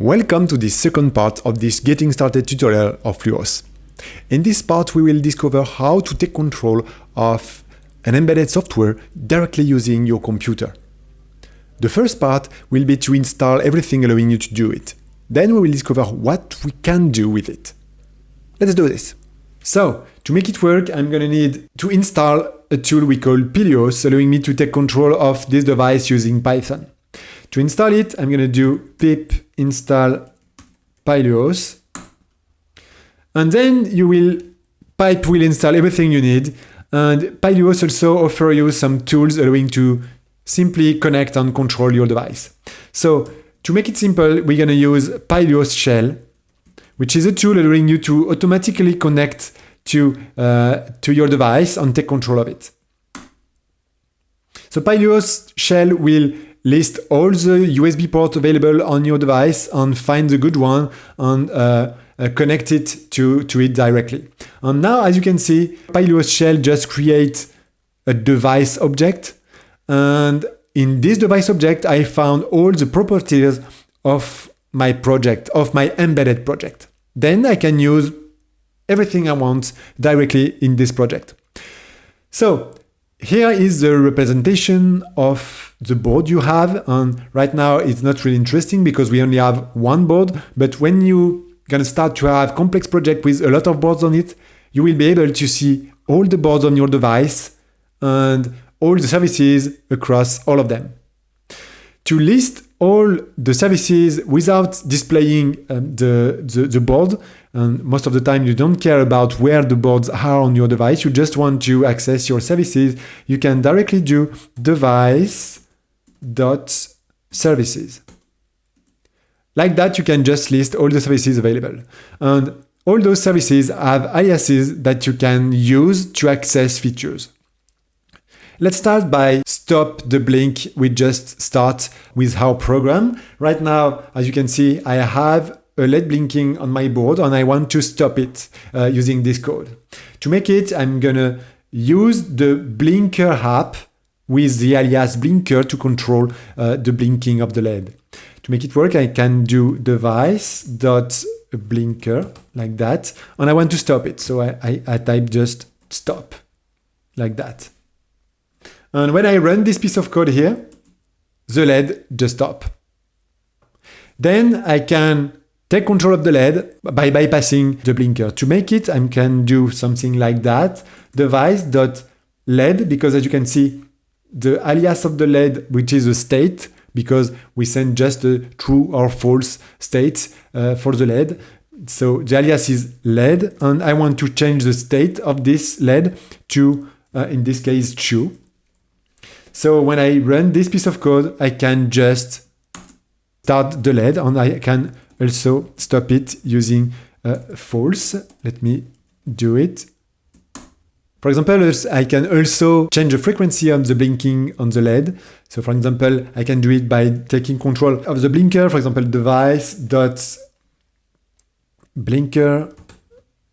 Welcome to the second part of this Getting Started tutorial of Luos. In this part we will discover how to take control of an embedded software directly using your computer. The first part will be to install everything allowing you to do it. Then we will discover what we can do with it. Let's do this. So, to make it work, I'm gonna need to install a tool we call Pyluos, allowing me to take control of this device using Python. To install it, I'm going to do pip install Pyluos. And then you will, pipe will install everything you need. And Pyluos also offer you some tools allowing to simply connect and control your device. So to make it simple, we're going to use Pyluos shell, which is a tool allowing you to automatically connect to, uh, to your device and take control of it. So Pyluos shell will list all the USB ports available on your device and find the good one and uh, uh, connect it to, to it directly. And now, as you can see, Pyluos shell just creates a device object. And in this device object, I found all the properties of my project, of my embedded project. Then I can use everything I want directly in this project. So here is the representation of the board you have. And right now it's not really interesting because we only have one board. But when you gonna start to have complex project with a lot of boards on it, you will be able to see all the boards on your device and all the services across all of them. To list all the services without displaying um, the, the, the, board. And most of the time you don't care about where the boards are on your device. You just want to access your services. You can directly do device dot services. Like that, you can just list all the services available. And all those services have aliases that you can use to access features. Let's start by stop the blink. We just start with our program. Right now, as you can see, I have a LED blinking on my board and I want to stop it uh, using this code. To make it, I'm gonna use the blinker app with the alias blinker to control uh, the blinking of the LED. To make it work, I can do device dot blinker like that, and I want to stop it. So I, I, I type just stop like that. And when I run this piece of code here, the LED just stop. Then I can take control of the LED by bypassing the blinker. To make it, I can do something like that. Device.LED, because as you can see, the alias of the LED, which is a state, because we send just a true or false state uh, for the LED. So the alias is LED, and I want to change the state of this LED to, uh, in this case, true. So when I run this piece of code, I can just start the LED and I can also stop it using uh, false. Let me do it. For example, I can also change the frequency of the blinking on the LED. So for example, I can do it by taking control of the blinker, for example, device dot blinker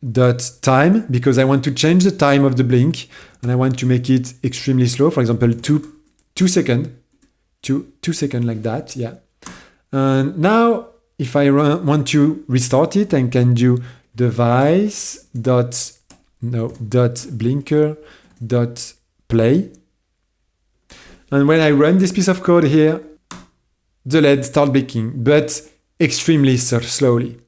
dot time because I want to change the time of the blink and I want to make it extremely slow. For example, two, two second, two, two second like that. Yeah. And now if I run, want to restart it, I can do device dot, no, dot blinker dot play. And when I run this piece of code here, the LED start blinking, but extremely slowly.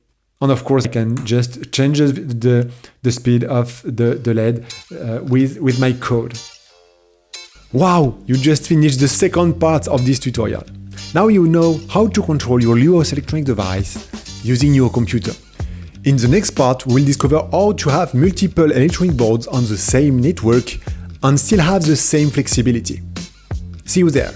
And of course, I can just change the, the speed of the, the LED uh, with, with my code. Wow, you just finished the second part of this tutorial. Now you know how to control your Luos electronic device using your computer. In the next part, we'll discover how to have multiple electronic boards on the same network and still have the same flexibility. See you there!